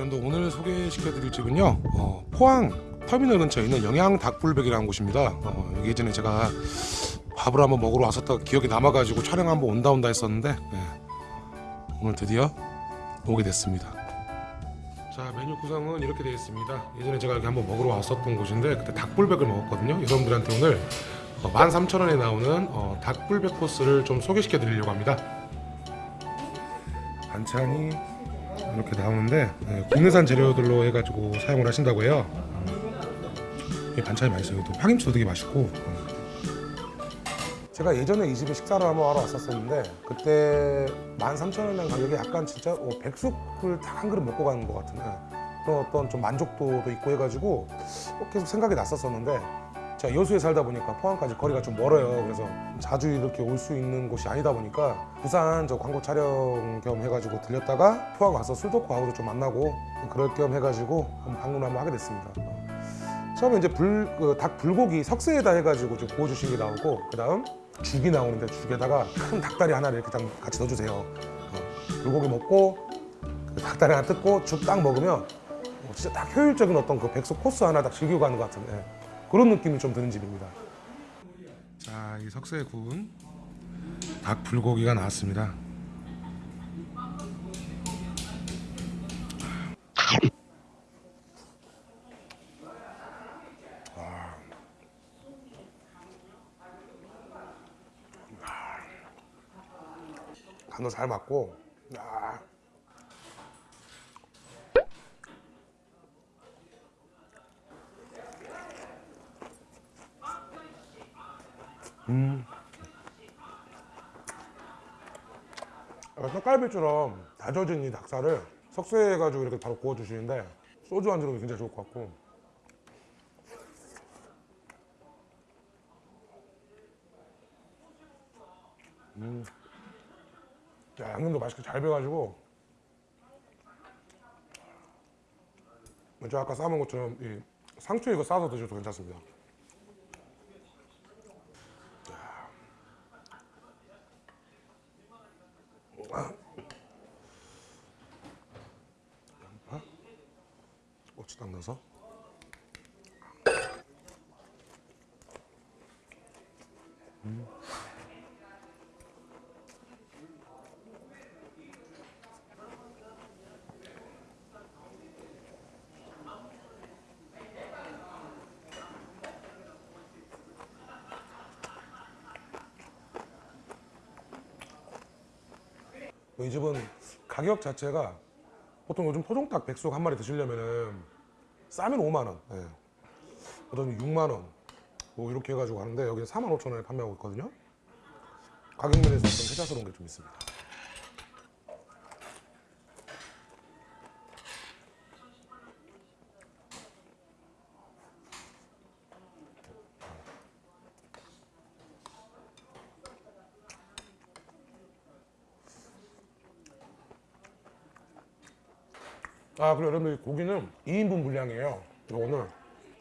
여러분들 오늘 소개시켜 드릴 집은요 어, 포항 터미널 근처에 있는 영양 닭불백이라는 곳입니다. 어, 예전에 제가 밥을 한번 먹으러 왔었다 기억이 남아가지고 촬영 한번 온다 온다 했었는데 네. 오늘 드디어 오게 됐습니다. 자 메뉴 구성은 이렇게 되어 있습니다. 예전에 제가 여기 한번 먹으러 왔었던 곳인데 그때 닭불백을 먹었거든요. 여러분들한테 오늘 어, 13,000원에 나오는 어, 닭불백 코스를 좀 소개시켜 드리려고 합니다. 반찬이 이렇게 나오는데 네, 국내산 재료들로 해가지고 사용을 하신다고 해요 음, 이 반찬이 맛있어요 또 파김치도 되게 맛있고 음. 제가 예전에 이 집에 식사를 한번 하러 왔었었는데 그때 13,000원이라는 가격에 약간 진짜 어, 백숙을 딱 한 그릇 먹고 가는 것 같은 예. 그런 어떤 좀 만족도도 있고 해가지고 어, 계속 생각이 났었었는데 제가 여수에 살다 보니까 포항까지 거리가 좀 멀어요. 그래서 자주 이렇게 올 수 있는 곳이 아니다 보니까 부산 저 광고 촬영 겸 해가지고 들렸다가 포항 가서 술도 하고도 좀 만나고 그럴 겸 해가지고 한번 방문을 한번 하게 됐습니다. 어. 처음에 이제 불, 그 닭 불고기 석쇠에다 해가지고 좀 구워주신 게 나오고 그 다음 죽이 나오는데 죽에다가 큰 닭다리 하나를 이렇게 딱 같이 넣어주세요. 어, 불고기 먹고 그 닭다리 하나 뜯고 죽 딱 먹으면 어, 진짜 딱 효율적인 어떤 그 백숙 코스 하나 딱 즐기고 가는 것 같은 예, 그런 느낌이 좀 드는 집입니다. 자, 이 석쇠에 구운 닭 불고기가 나왔습니다. 간도 잘 맞고 야. 음. 떡갈비처럼 다져진 이 닭살을 석쇠해가지고 이렇게 바로 구워주시는데 소주 안주로 굉장히 좋을 것 같고 음. 야, 양념도 맛있게 잘 배가지고 먼저 아까 삶은 것처럼 이 상추 이거 싸서 드셔도 괜찮습니다 양파 고추 딱 넣어서. 뭐이 집은 가격 자체가 보통 요즘 토종닭 백숙 한 마리 드시려면은 싸면 5만 원, 예. 어떤 6만 원, 뭐 이렇게 해가지고 하는데 여기는 4만 5천 원에 판매하고 있거든요. 가격 면에서 어떤 혜자스러운 게 좀 있습니다. 아 그리고 여러분들 고기는 2인분 분량이에요. 이거 오늘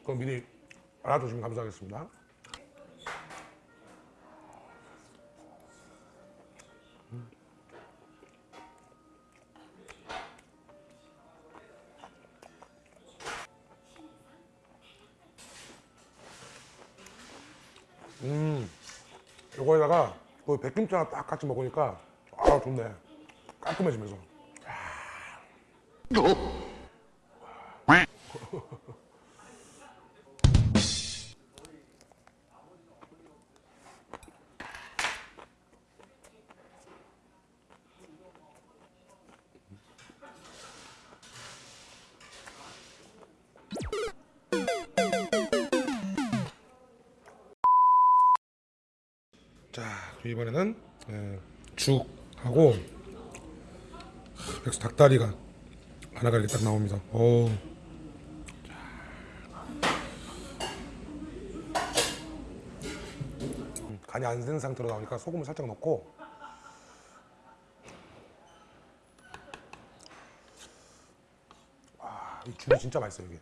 그럼 미리 알아두시면 감사하겠습니다. 음 이거에다가 그 백김치 하나 딱 같이 먹으니까 아 좋네. 깔끔해지면서 자 이번에는 예, 죽하고 백수 닭다리가 하나가 이렇게 딱 나옵니다. 오. 간이 안 된 상태로 나오니까 소금을 살짝 넣고 아, 이 귤이 진짜 맛있어요 이게.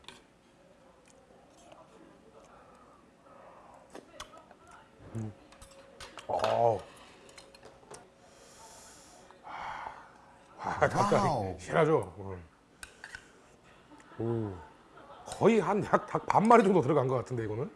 음. 어. 아, 닭다리 실하죠. 오, 거의 한 약 닭 반마리 정도 들어간 것 같은데 이거는.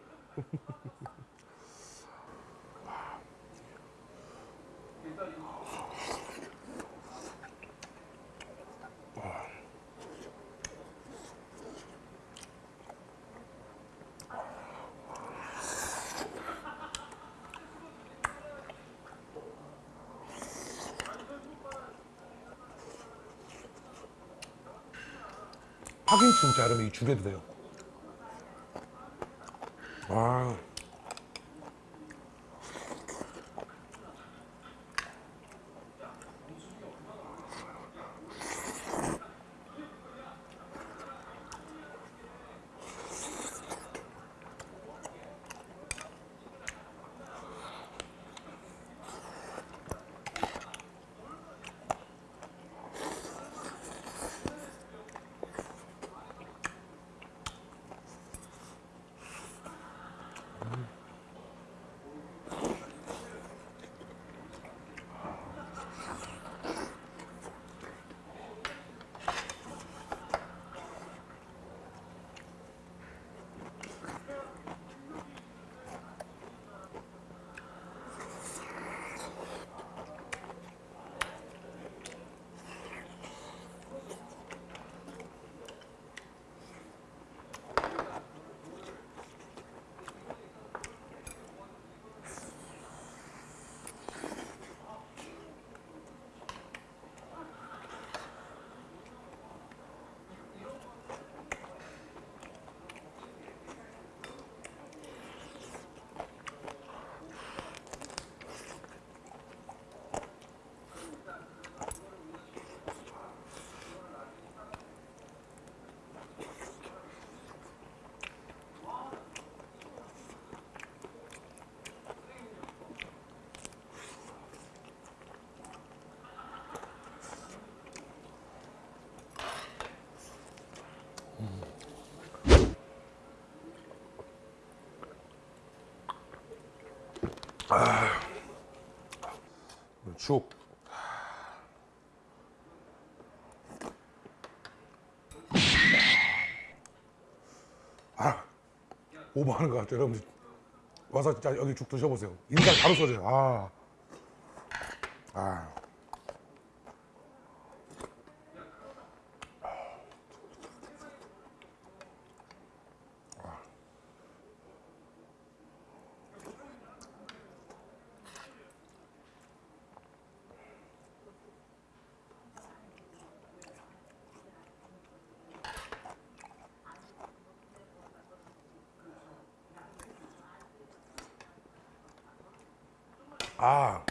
파김치 진짜 여러분 이 죽여도 돼요. 와. 죽. 아, 오버하는 것 같아요. 여러분들 와서 진짜 여기 죽 드셔보세요. 인상 바로 써져요. 아, 아. 아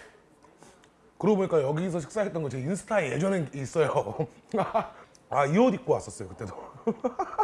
그러고 보니까 여기서 식사했던 거 제 인스타에 예전에 있어요. 아 이 옷 입고 왔었어요 그때도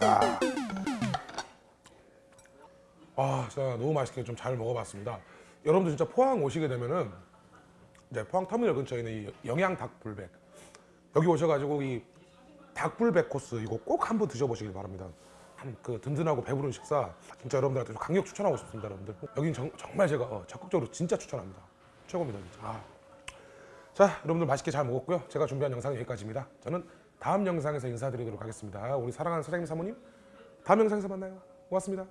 아. 아, 진짜 너무 맛있게 좀 잘 먹어봤습니다. 여러분들 진짜 포항 오시게 되면은 이제 포항 터미널 근처에 있는 이 영양 닭불백 여기 오셔가지고 이 닭불백 코스 이거 꼭 한번 드셔보시길 바랍니다. 한그 든든하고 배부른 식사 진짜 여러분들한테 좀 강력 추천하고 싶습니다, 여러분들. 여긴 정, 말 제가 어, 적극적으로 진짜 추천합니다. 최고입니다, 진짜. 아. 자, 여러분들 맛있게 잘 먹었고요. 제가 준비한 영상은 여기까지입니다. 저는 다음 영상에서 인사드리도록 하겠습니다. 우리 사랑하는 사장님 사모님, 다음 영상에서 만나요. 고맙습니다.